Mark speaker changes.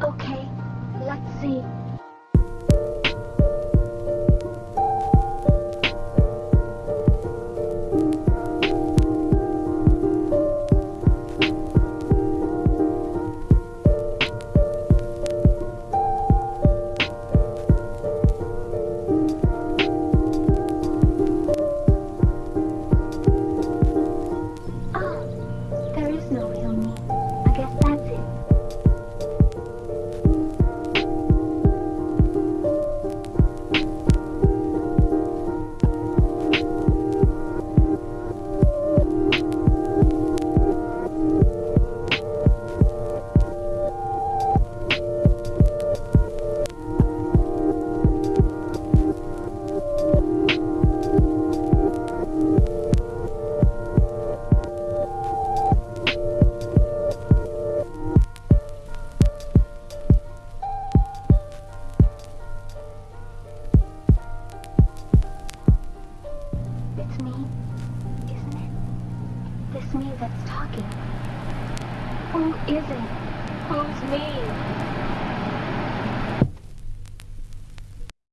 Speaker 1: Okay, let's see. Me that's talking. Who is it? Who's me?